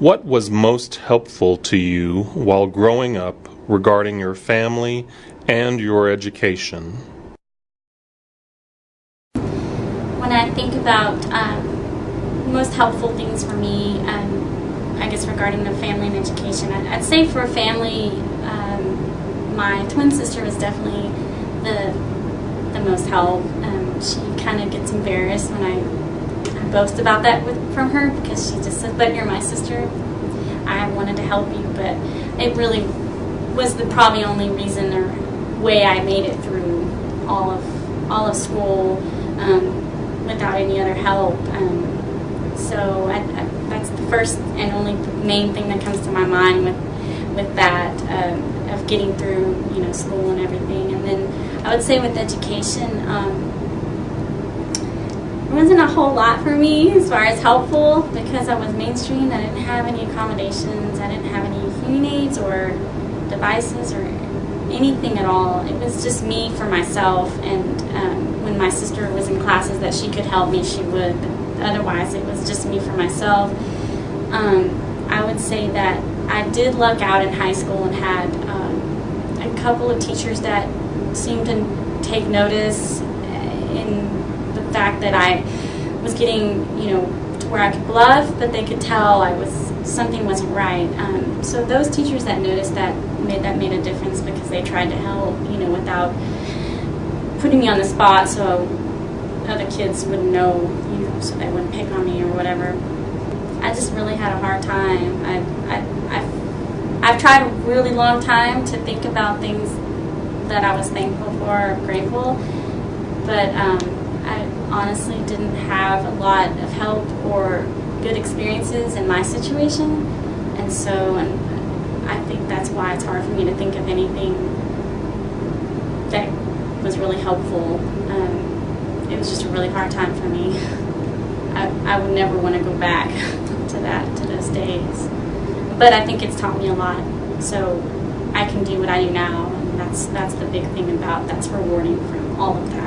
What was most helpful to you while growing up regarding your family and your education? When I think about um, most helpful things for me, um, I guess regarding the family and education, I'd, say for family, um, my twin sister was definitely the the most help. Um, she kind of gets embarrassed when I boast about that with, from her because she just said, "But you're my sister." I wanted to help you, but it really was the probably only reason or way I made it through all of all of school um, without any other help. Um, so I, I, that's the first and only main thing that comes to my mind with with that um, of getting through you know school and everything. And then I would say with education. Wasn't a whole lot for me as far as helpful because I was mainstream. I didn't have any accommodations. I didn't have any hearing aids or devices or anything at all. It was just me for myself. And um, when my sister was in classes that she could help me, she would. But otherwise, it was just me for myself. Um, I would say that I did luck out in high school and had um, a couple of teachers that seemed to take notice in the fact that I was getting, you know, to where I could bluff, but they could tell I was something wasn't right. Um, so those teachers that noticed that made that made a difference because they tried to help, you know, without putting me on the spot, so other kids wouldn't know, you know, so they wouldn't pick on me or whatever. I just really had a hard time. I, I, I've, I've tried a really long time to think about things that I was thankful for, or grateful, but um, I honestly didn't have a lot of help or good experiences in my situation, and so and I think that's why it's hard for me to think of anything that was really helpful. Um, it was just a really hard time for me. I, I would never want to go back to that to those days, but I think it's taught me a lot. So I can do what I do now, and that's that's the big thing about that's rewarding from all of that.